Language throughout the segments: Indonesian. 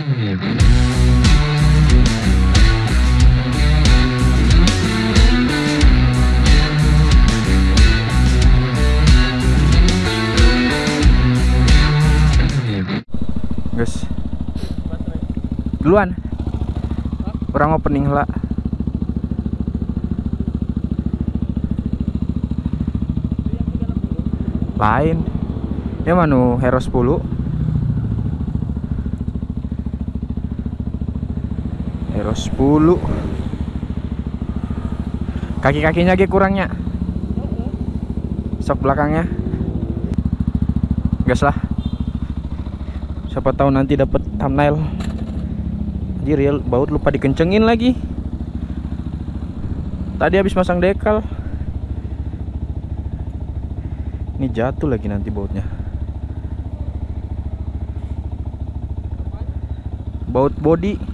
Guys. Duluan. Orang opening lah. Lain. Ya manu Hero 10. Hero 10. Kaki-kakinya lagi kurangnya. Sok belakangnya. Gas lah. Siapa tahu nanti dapat thumbnail. Anjir ya baut lupa dikencengin lagi. Tadi habis masang dekal. Ini jatuh lagi nanti bautnya. Baut body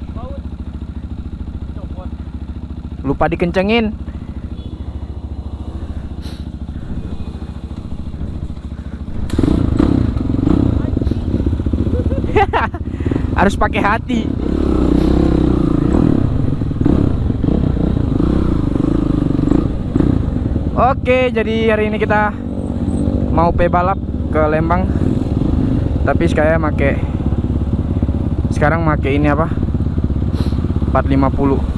lupa dikencengin. Harus pakai hati. Oke, jadi hari ini kita mau pe balap ke Lembang. Tapi saya make sekarang make ini apa? 450.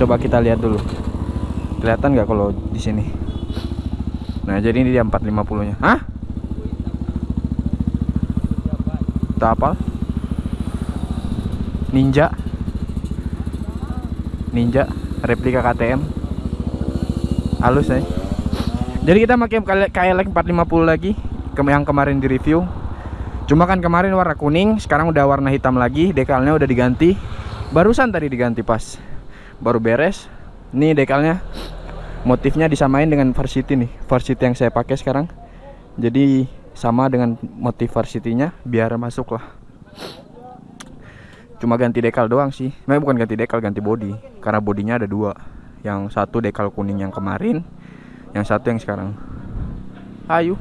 Coba kita lihat dulu. Kelihatan nggak kalau di sini? Nah, jadi ini dia 450-nya. Hah? Tak apa? Ninja. Ninja replika KTM. Halus ya. Jadi kita pakai KLX 450 lagi yang kemarin di review. Cuma kan kemarin warna kuning, sekarang udah warna hitam lagi, dekalnya udah diganti. Barusan tadi diganti pas baru beres. Nih dekalnya motifnya disamain dengan Varsity nih, Varsity yang saya pakai sekarang. Jadi sama dengan motif Varsity-nya biar masuk lah. Cuma ganti dekal doang sih. Nah, bukan ganti dekal, ganti body. Karena bodinya ada dua. Yang satu dekal kuning yang kemarin, yang satu yang sekarang. Ayo.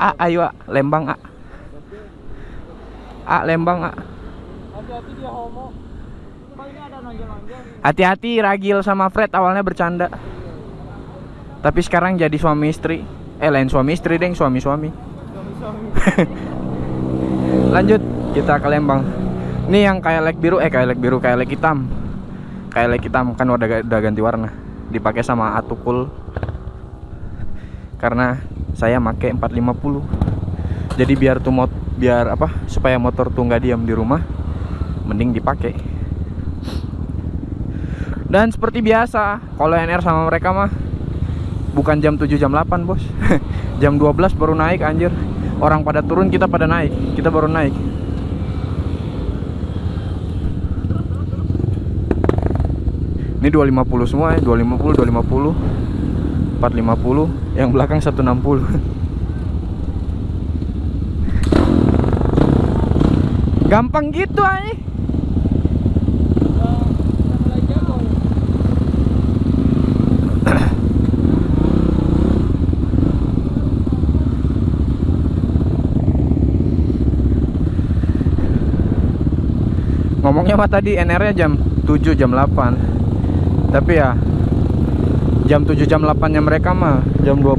A, ayo A, Lembang A. A, Lembang A. Hati-hati dia homo. Ragil sama Fred awalnya bercanda. Tapi sekarang jadi suami istri. Eh lain suami istri deng, suami-suami. Suami-suami. Lanjut kita ke Lembang. Ini yang kayak lek biru, eh kayak lek biru, kayak lek hitam. Kayak lek hitam kan udah udah ganti warna. Dipakai sama Atukul. Karena saya make 450. Jadi biar tuh mot biar apa? Supaya motor tuh nggak diam di rumah, mending dipakai. Dan seperti biasa, kalau NR sama mereka mah bukan jam 7 jam 8, Bos. jam 12 baru naik anjir. Orang pada turun, kita pada naik. Kita baru naik. Ini 250 semua ya, 250, 250. 450, yang belakang 160. Gampang gitu jago. Ngomongnya mah tadi NR-nya jam 7 jam 8. Tapi ya jam 7 jam 8-nya mereka mah jam 12.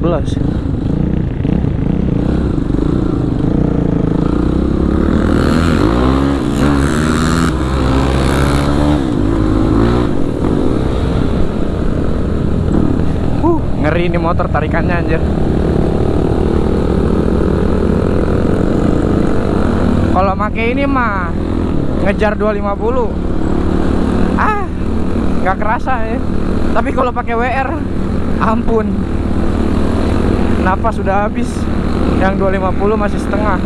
Uh, ngeri ini motor tarikannya anjir. Kalau make ini mah ngejar 250 ah nggak kerasa ya. Tapi kalau pakai WR ampun. Napas sudah habis. Yang 250 masih setengah.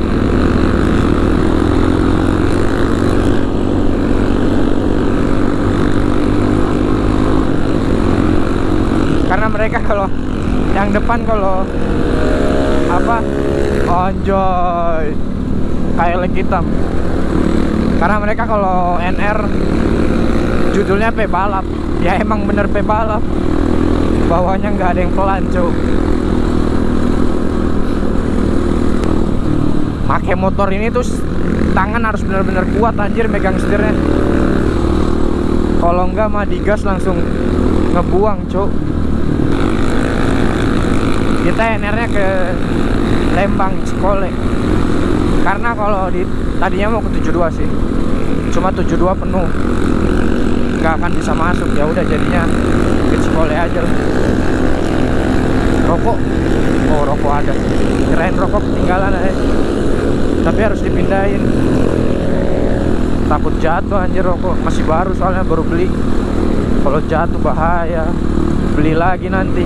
Karena mereka kalau yang depan kalau apa? Onjoy kayak lek hitam. Karena mereka kalau NR judulnya P balap. Ya emang bener P balap. Bawahnya nggak ada yang pelan cuy pakai motor ini tuh tangan harus benar-benar kuat anjir megang setirnya. Kalau enggak mah digas langsung ngebuang cuk. Kita NR-nya ke Lembang Cikole. Karena kalau di tadinya mau ke 72 sih. Cuma 72 penuh nggak akan bisa masuk. Ya udah jadinya ke Cikole aja rokok. Oh rokok ada. Keren rokok ketinggalan aja. Tapi harus dipindahin. Takut jatuh anjir rokok. Masih baru soalnya baru beli. Kalau jatuh bahaya. Beli lagi nanti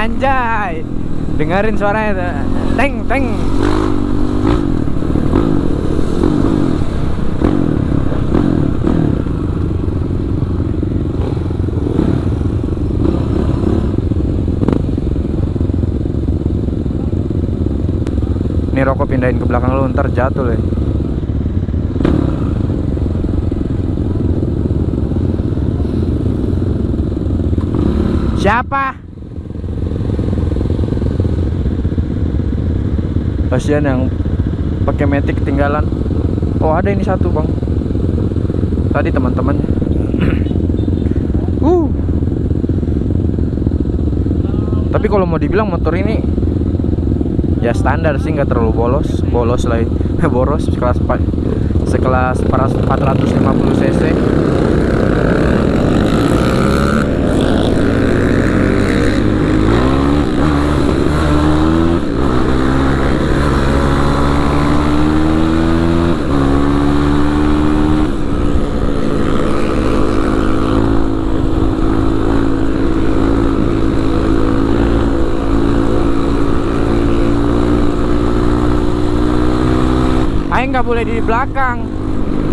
anjay dengerin suaranya teng teng Ini rokok pindahin ke belakang lu ntar jatuh loh. Siapa? Kasihan yang pakai metik ketinggalan. Oh ada ini satu bang. Tadi teman-temannya. uh. Tapi kalau mau dibilang motor ini ya standar sih nggak terlalu bolos bolos ya. boros sekelas sekelas 450 cc Aing nggak boleh di belakang.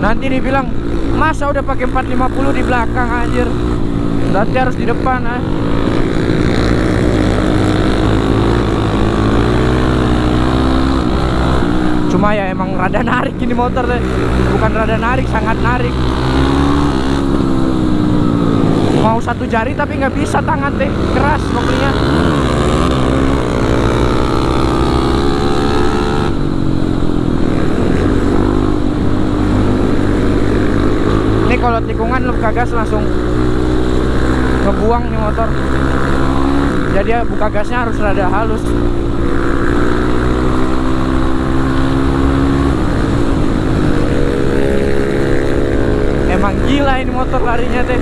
Nanti dibilang masa udah pakai 450 di belakang anjir? Berarti harus di depan ah. cuma ya emang rada narik ini motor deh. Bukan rada narik sangat narik. Mau satu jari tapi nggak bisa tangan teh keras pokoknya ini kalau tikungan lu gas langsung ngebuang nih motor. Jadi ya buka gasnya harus rada halus. Emang gila ini motor larinya teh.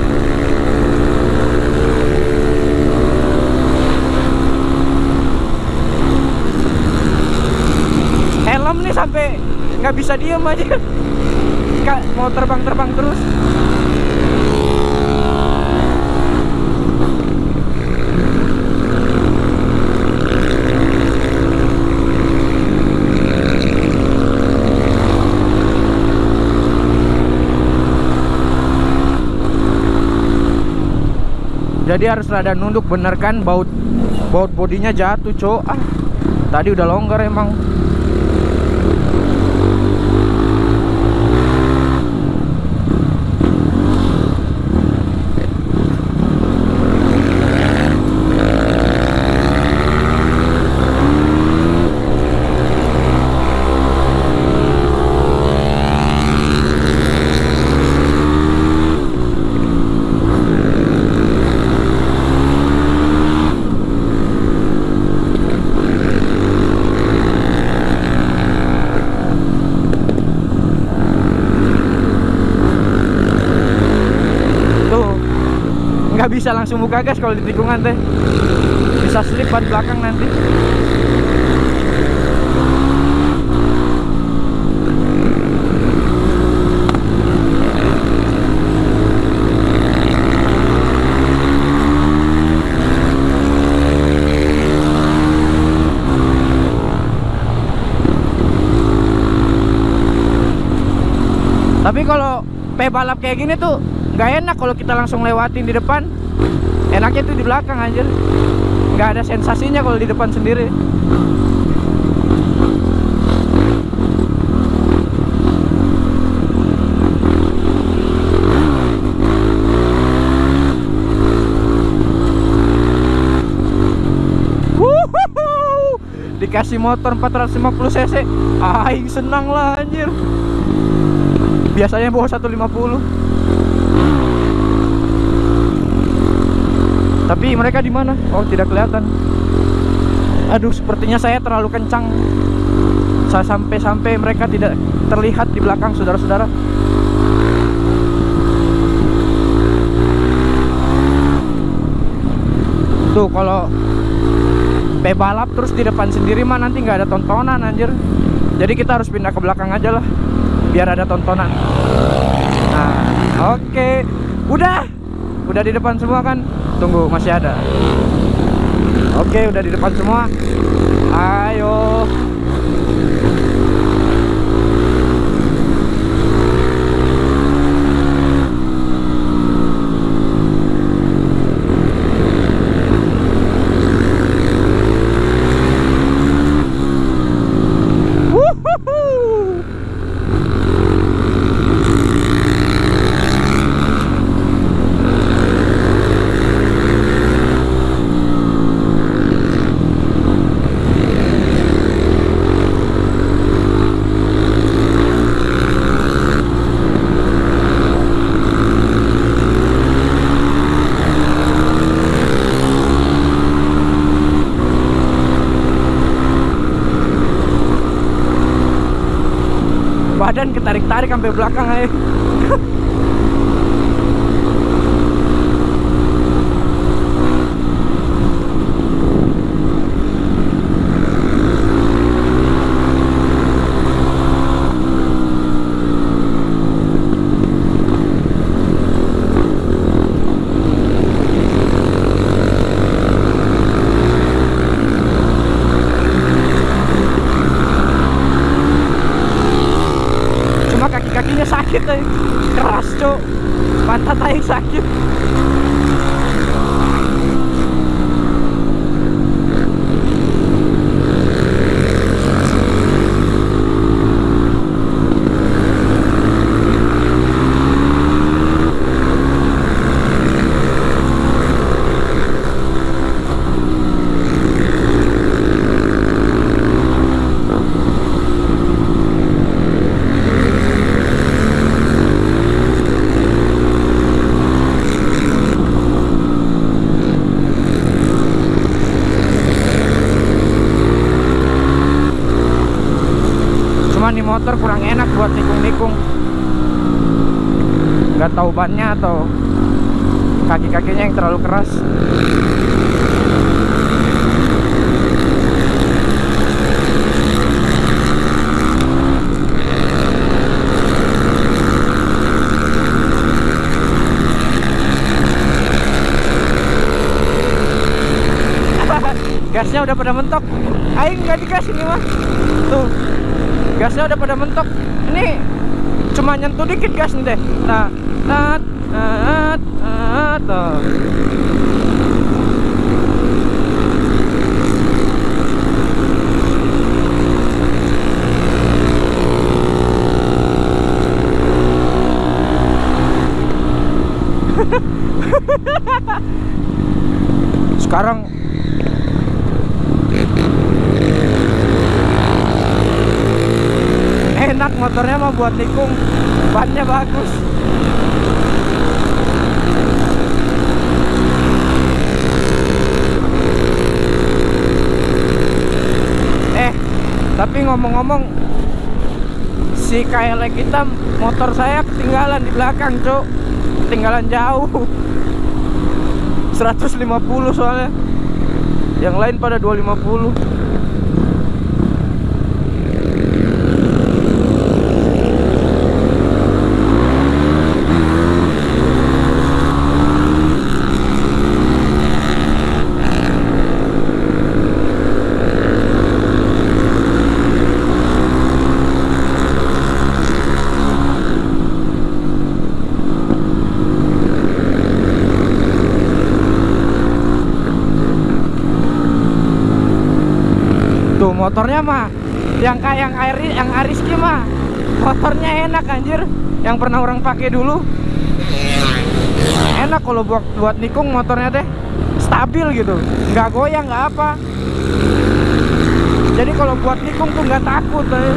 Helm nih sampai nggak bisa diem aja. Mau terbang-terbang terus jadi harus rada nunduk bener kan? Baut baut bodinya jatuh cok. Ah tadi udah longgar emang tuh nggak bisa langsung buka gas kalau di tikungan teh. Bisa slip ban belakang nanti. Tapi kalau P balap kayak gini tuh nggak enak kalau kita langsung lewatin di depan enaknya tuh di belakang anjir. Nggak ada sensasinya kalau di depan sendiri. Dikasih motor 450 cc. Aing senang lah anjir. Biasanya bawa 150 tapi mereka di mana? Oh tidak kelihatan. Aduh sepertinya saya terlalu kencang. Saya sampai-sampai mereka tidak terlihat di belakang saudara-saudara. Tuh kalau balap terus di depan sendiri mah nanti nggak ada tontonan anjir. Jadi kita harus pindah ke belakang aja lah biar ada tontonan. Nah oke. Udah. Udah di depan semua kan tunggu masih ada. Oke udah di depan semua. Ayo ketarik-tarik sampai belakang aja cuma kaki-kakinya sakit eh. keras cok pantat aing sakit cuma nih motor kurang enak buat nikung-nikung nggak tahu bannya atau kaki-kakinya yang terlalu keras. Gasnya udah pada mentok. Aing nggak digas ini mah tuh. Gasnya udah pada mentok. Ini cuma nyentuh dikit gas nih deh. Nah nah, nah, tuh. sekarang enak motornya mah buat nikung bannya bagus eh tapi ngomong-ngomong si KLX kita motor saya ketinggalan di belakang cuk. Ketinggalan jauh. 150 soalnya. Yang lain pada 250 motornya mah yang kayak yang air yang Ariski mah motornya enak anjir. Yang pernah orang pakai dulu. Enak kalau buat buat nikung motornya teh stabil gitu. Nggak goyang nggak apa. Jadi kalau buat nikung tuh nggak takut eh.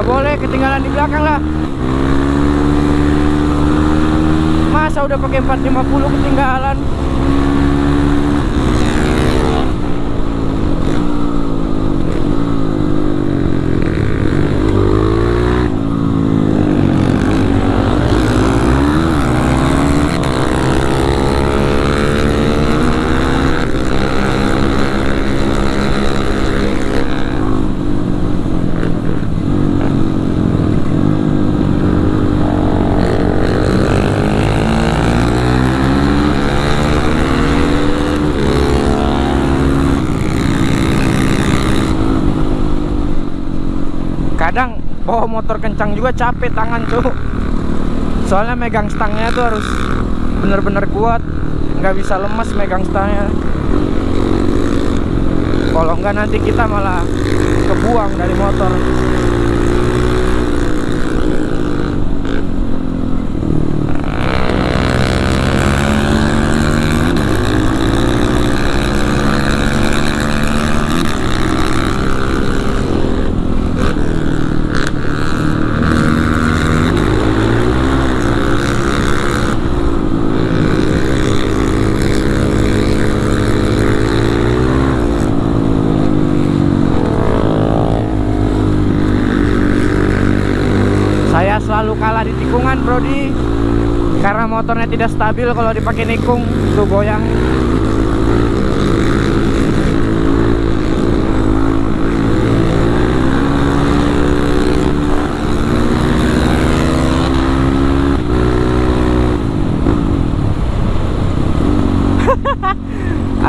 nggak boleh ketinggalan di belakang lah masa udah pakai 450 ketinggalan kadang bawa motor kencang juga capek tangan tuh soalnya megang stangnya tuh harus bener-bener kuat. Nggak bisa lemas megang stangnya. Kalau enggak nanti kita malah kebuang dari motor saya selalu kalah di tikungan Brody karena motornya tidak stabil kalau dipakai nikung tuh goyang.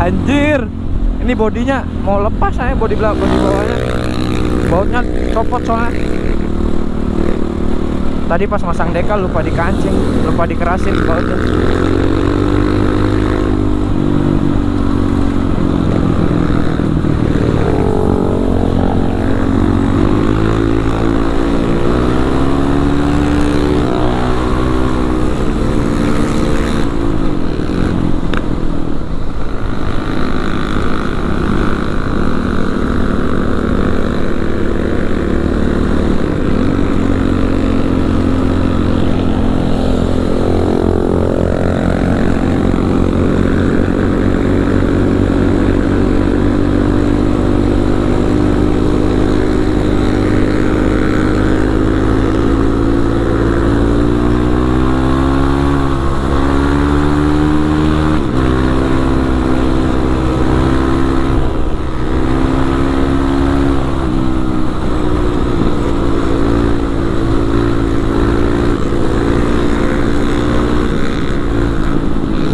Anjir ini bodinya mau lepas saya bodi belakang bodi bawahnya. Bautnya copot soalnya Tadi pas masang dekal lupa dikancing, lupa dikerasin bautnya.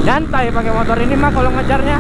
Nyantai pakai motor ini mah kalau ngejarnya.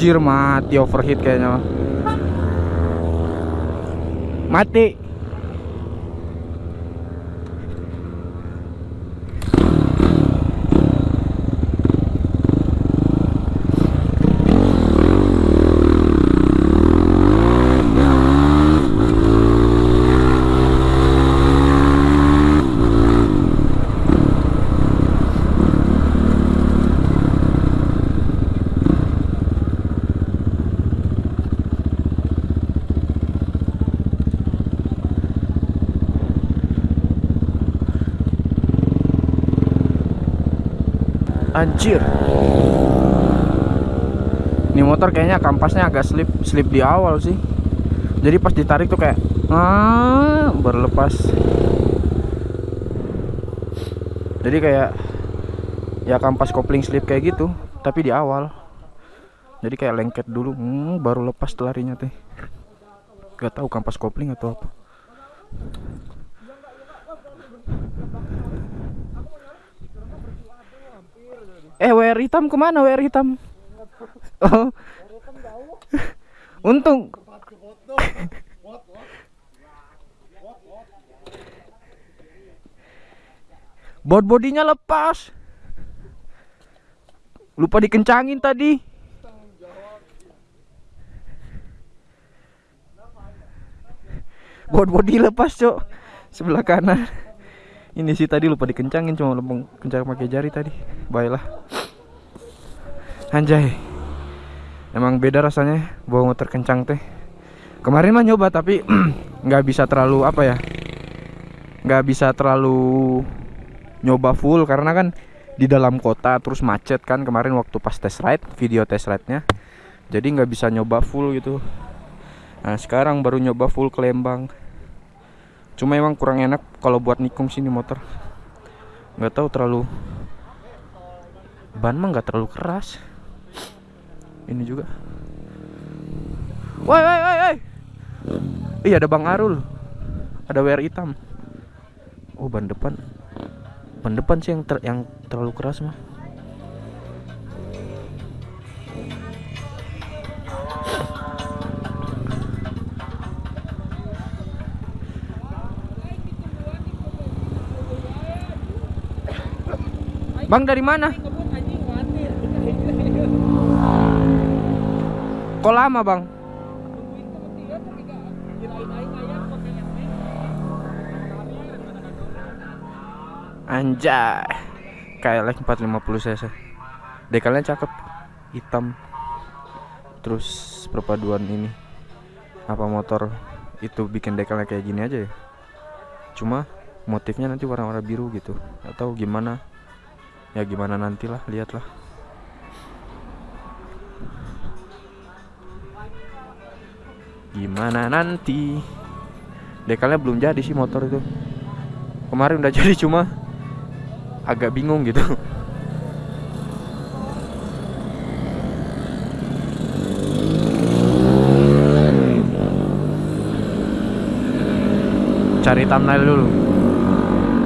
Anjir mati overheat kayaknya. Mati Anjir. Ini motor kayaknya kampasnya agak slip slip di awal sih. Jadi pas ditarik tuh kayak ah, Berlepas. Jadi kayak Ya kampas kopling slip kayak gitu Tapi di awal. Jadi kayak lengket dulu hmm, Baru lepas larinya teh. Gak tahu kampas kopling atau apa Eh WR hitam ke mana WR hitam? Oh. Untung. Bot bodinya lepas. Lupa dikencangin tadi. Bot body lepas, Cok. Sebelah kanan. Ini sih tadi lupa dikencangin cuma lempeng kencang pakai jari tadi. Baiklah. Anjay. Emang beda rasanya bawa motor kencang teh. Kemarin mah nyoba tapi nggak bisa terlalu apa ya? Nggak bisa terlalu nyoba full karena kan di dalam kota terus macet kan kemarin waktu pas test ride video test ride nya jadi nggak bisa nyoba full gitu nah sekarang baru nyoba full ke Lembang cuma emang kurang enak kalau buat nikung sini motor. Nggak tahu terlalu ban mah nggak terlalu keras. Ini juga. Woi woi woi woi. Iya ada Bang Arul. Ada WR hitam. Oh ban depan. Ban depan sih yang ter yang terlalu keras mah Bang dari mana? Kok lama bang? Anjay. KLX 450 cc Dekalnya cakep Hitam. Terus perpaduan ini Apa motor itu bikin dekalnya kayak gini aja ya? Cuma motifnya nanti warna-warna biru gitu. Atau gimana Ya gimana nantilah lihatlah Gimana nanti Dekalnya belum jadi sih motor itu Kemarin udah jadi cuma agak bingung gitu. Cari thumbnail dulu.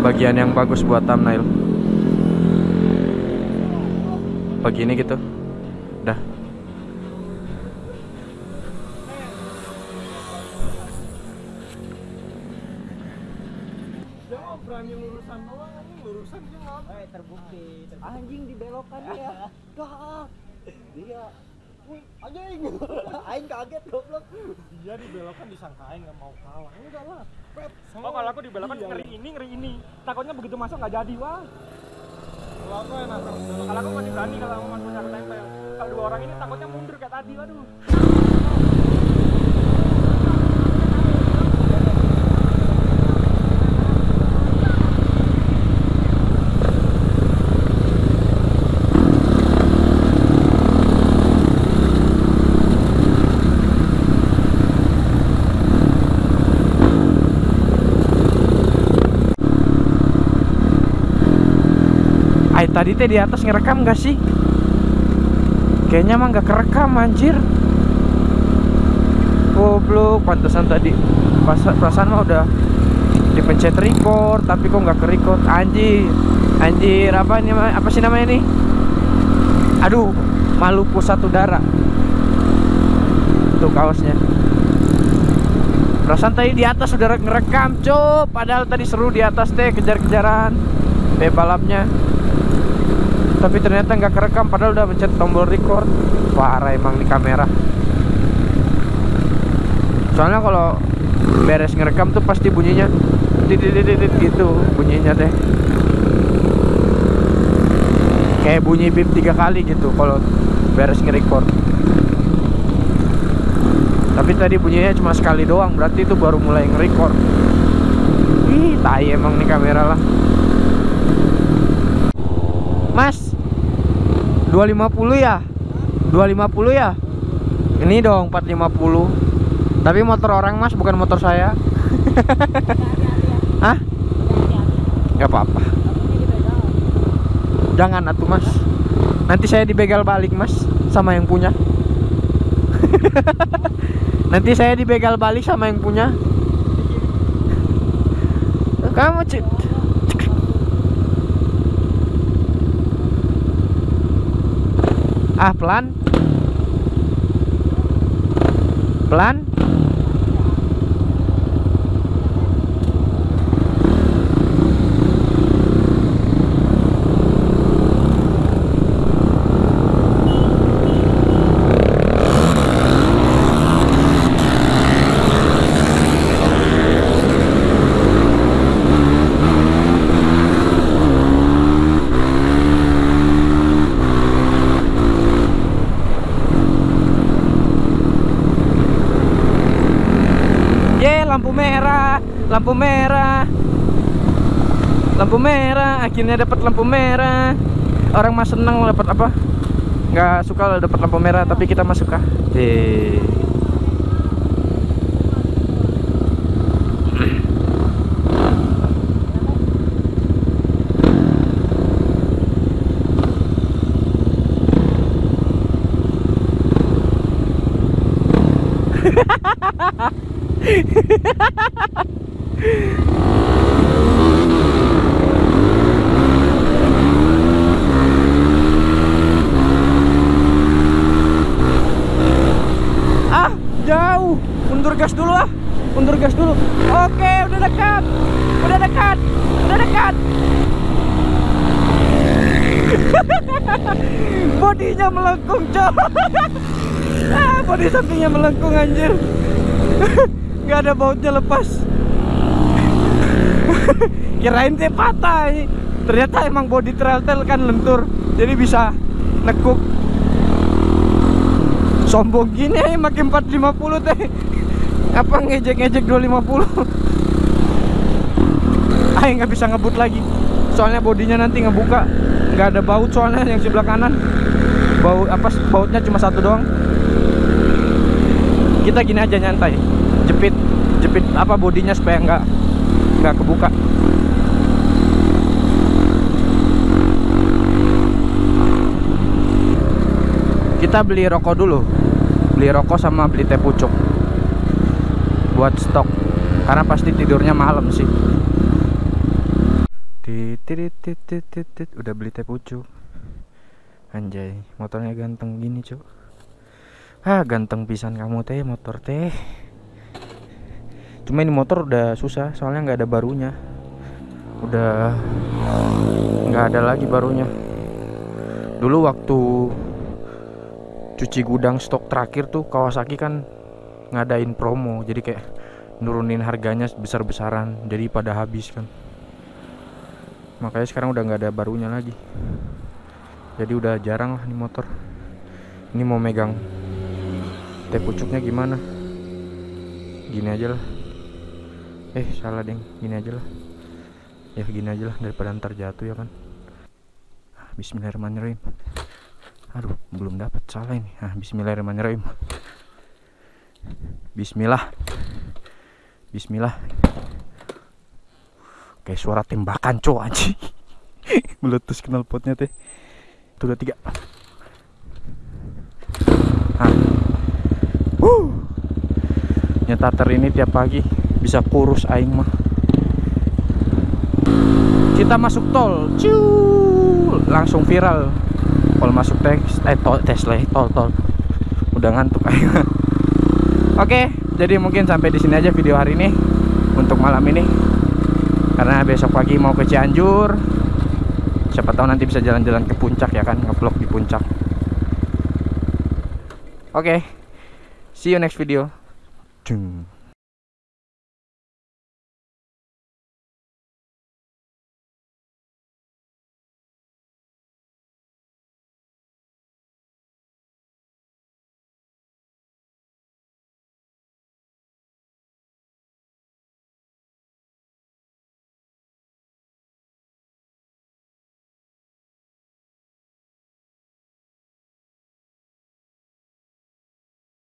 Bagian yang bagus buat thumbnail. Begini gitu. Dah. Berani lurusan doang lurusan. Eh terbukti. Anjing dibelokan dia. Dah. Dia anjing. Aing kaget goblok. Dia dibelokkan disangka aing enggak mau kalah. Enggak lah. Pep. Oh kalau aku dibelokkan Iya. ngeri ini ngeri ini. Takutnya begitu masuk nggak jadi wah. Kalau aku enak. Kalau aku masih berani kalau. Kalau dua orang ini takutnya mundur kayak tadi waduh. Tadi teh di atas ngerekam gak sih? Kayaknya mah nggak kerekam anjir. Goblok, pantesan tadi perasaan mah udah dipencet record tapi kok nggak ke record anjir anjir apa ini apa sih namanya nih aduh malu pusat udara tuh kaosnya. Perasaan tadi di atas udah ngerekam cok. Padahal tadi seru di atas teh kejar-kejaran. Teh balapnya tapi ternyata nggak kerekam padahal udah pencet tombol record. Parah emang di kamera. Soalnya kalau beres ngerekam tuh pasti bunyinya titit gitu bunyinya teh. Kayak bunyi bip tiga kali gitu kalau beres nge-record. Tapi tadi bunyinya cuma sekali doang berarti itu baru mulai nge-record. Ih tai emang nih kamera lah. Mas 250 ya? 250 ya? Ini dong 450 tapi motor orang mas bukan motor saya. Hah? Gak apa-apa. Jangan atuh mas. Nanti saya dibegal balik mas Sama yang punya. Nanti saya dibegal balik sama yang punya. Kamu cik Ah pelan. Pelan Ye lampu merah Lampu merah. Lampu merah Akhirnya dapat lampu merah. Orang mah seneng dapat apa? Nggak suka dapat lampu merah Tapi kita mah suka. Yeay. Ah, jauh. Mundur gas dulu ah. Mundur gas dulu. Oke, udah dekat. Udah dekat. Udah dekat. Bodinya melengkung, Cok. ah, bodi sampingnya melengkung anjir. Gak ada bautnya lepas. Kirain teh patah ini. Ternyata emang bodi trail kan lentur. Jadi bisa nekuk. Sombong gini ya makin 450 teh. Apa ngejek-ngejek 250 Ayo nggak bisa ngebut lagi. Soalnya bodinya nanti ngebuka. Nggak ada baut soalnya yang sebelah kanan. Baut apa bautnya cuma satu doang. Kita gini aja nyantai. Jepit jepit apa bodinya supaya nggak nggak kebuka. Kita beli rokok dulu. Beli rokok sama beli teh pucuk. Buat stok. Karena pasti tidurnya malam sih. Titit, udah beli teh pucuk. Anjay motornya ganteng gini cuk. Ah ganteng pisan kamu teh motor teh cuma ini motor udah susah soalnya nggak ada barunya. Udah nggak ada lagi barunya. Dulu waktu cuci gudang stok terakhir tuh Kawasaki kan ngadain promo. Jadi kayak nurunin harganya besar-besaran jadi pada habis kan. Makanya sekarang udah nggak ada barunya lagi. Jadi udah jarang lah nih motor. Ini mau megang teh pucuknya gimana? Gini aja lah eh salah deng gini aja lah ya gini aja lah daripada ntar jatuh ya kan Bismillahirrahmanirrahim Aduh, belum dapat salah ini. Ah, bismillahirrahmanirrahim. Bismillah. Bismillah. Kayak suara tembakan, cowok anjing. Meletus knalpotnya teh. Tuh udah tiga. Ah. Nyetater ini tiap pagi bisa kurus aing mah. kita masuk tol Ciu, langsung viral. Kalau masuk tes eh tol Tesla tol tol. Udah ngantuk ayo oke jadi mungkin sampai di sini aja video hari ini untuk malam ini. Karena besok pagi mau ke Cianjur. Siapa tahu nanti bisa jalan-jalan ke puncak ya kan ngevlog di puncak. Oke see you next video. Cung.